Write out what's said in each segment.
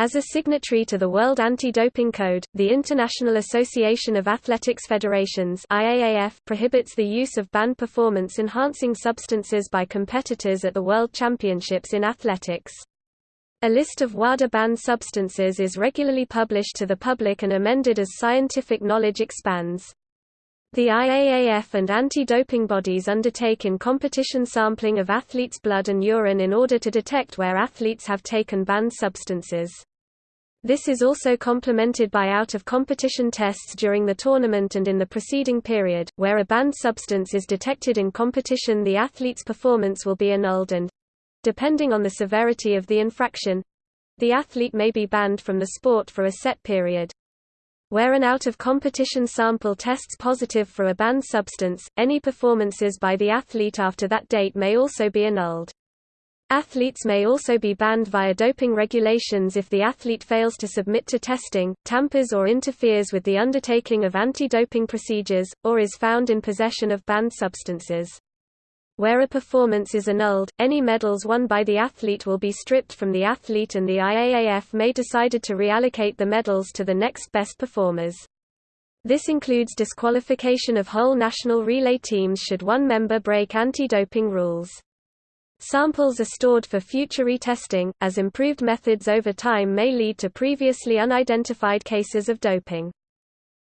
As a signatory to the World Anti-Doping Code, the International Association of Athletics Federations IAAF prohibits the use of banned performance-enhancing substances by competitors at the World Championships in athletics. A list of WADA banned substances is regularly published to the public and amended as scientific knowledge expands. The IAAF and anti-doping bodies undertake in competition sampling of athletes' blood and urine in order to detect where athletes have taken banned substances. This is also complemented by out-of-competition tests during the tournament and in the preceding period, where a banned substance is detected in competition the athlete's performance will be annulled and, Depending on the severity of the infraction, the athlete may be banned from the sport for a set period. Where an out-of-competition sample tests positive for a banned substance, any performances by the athlete after that date may also be annulled. Athletes may also be banned via doping regulations if the athlete fails to submit to testing, tampers or interferes with the undertaking of anti-doping procedures, or is found in possession of banned substances. Where a performance is annulled, any medals won by the athlete will be stripped from the athlete and the IAAF may decide to reallocate the medals to the next best performers. This includes disqualification of whole national relay teams should one member break anti-doping rules. Samples are stored for future retesting, as improved methods over time may lead to previously unidentified cases of doping.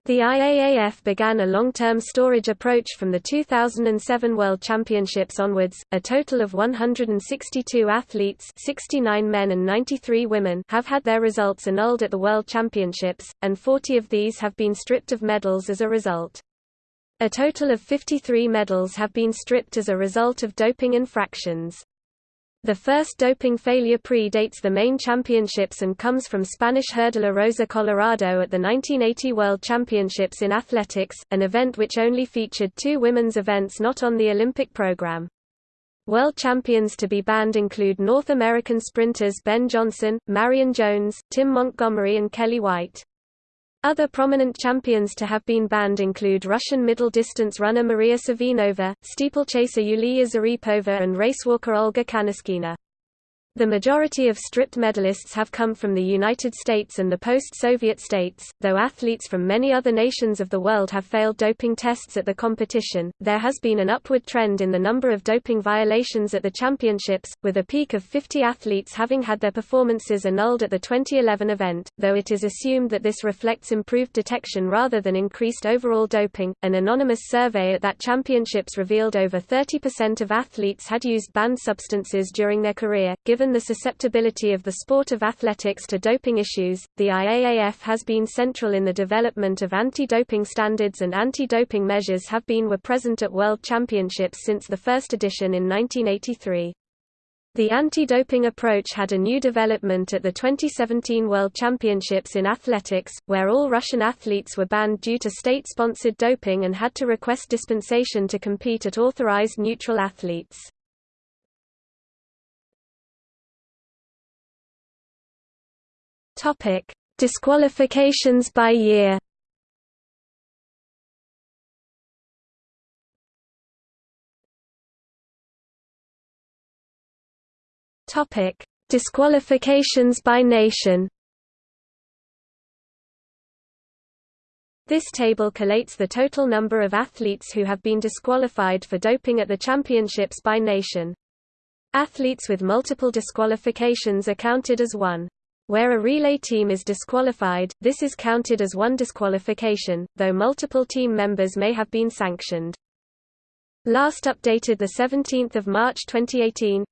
The IAAF began a long-term storage approach from the 2007 World Championships onwards. A total of 162 athletes, 69 men and 93 women, have had their results annulled at the World Championships, and 40 of these have been stripped of medals as a result. A total of 53 medals have been stripped as a result of doping infractions. The first doping failure predates the main championships and comes from Spanish hurdler Rosa Colorado at the 1980 World Championships in Athletics, an event which only featured two women's events not on the Olympic program. World champions to be banned include North American sprinters Ben Johnson, Marion Jones, Tim Montgomery and Kelly White. Other prominent champions to have been banned include Russian middle-distance runner Maria Savinova, steeplechaser Yulia Zaripova and racewalker Olga Kaniskina. The majority of stripped medalists have come from the United States and the post-Soviet states, though athletes from many other nations of the world have failed doping tests at the competition. There has been an upward trend in the number of doping violations at the championships, with a peak of 50 athletes having had their performances annulled at the 2011 event, though it is assumed that this reflects improved detection rather than increased overall doping. An anonymous survey at that championships revealed over 30% of athletes had used banned substances during their career, given Given the susceptibility of the sport of athletics to doping issues, the IAAF has been central in the development of anti-doping standards and anti-doping measures have been were present at World Championships since the first edition in 1983. The anti-doping approach had a new development at the 2017 World Championships in athletics, where all Russian athletes were banned due to state-sponsored doping and had to request dispensation to compete at authorized neutral athletes. Topic: Disqualifications by year. Topic: Disqualifications by nation. This table collates the total number of athletes who have been disqualified for doping at the championships by nation. Athletes with multiple disqualifications are counted as one. Where a relay team is disqualified, this is counted as one disqualification, though multiple team members may have been sanctioned. Last updated 17 March 2018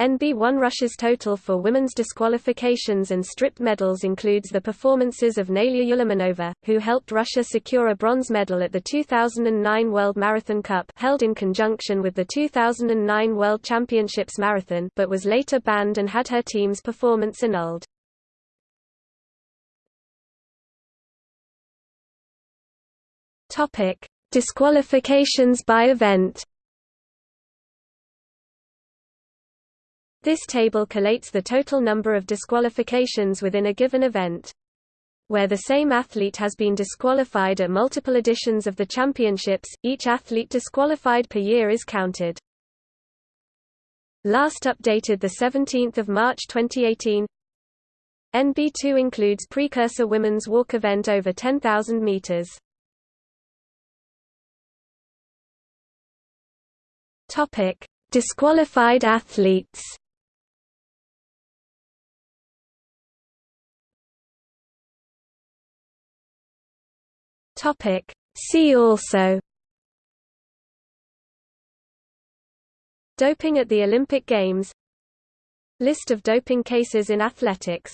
NB1 Russia's total for women's disqualifications and stripped medals includes the performances of Nailya Yulamanova, who helped Russia secure a bronze medal at the 2009 World Marathon Cup held in conjunction with the 2009 World Championships Marathon but was later banned and had her team's performance annulled. Disqualifications by event This table collates the total number of disqualifications within a given event. Where the same athlete has been disqualified at multiple editions of the championships, each athlete disqualified per year is counted. Last updated 17 March 2018 NB2 includes precursor women's walk event over 10,000 meters. Topic: Disqualified athletes. Topic: See also Doping at the Olympic Games List of doping cases in athletics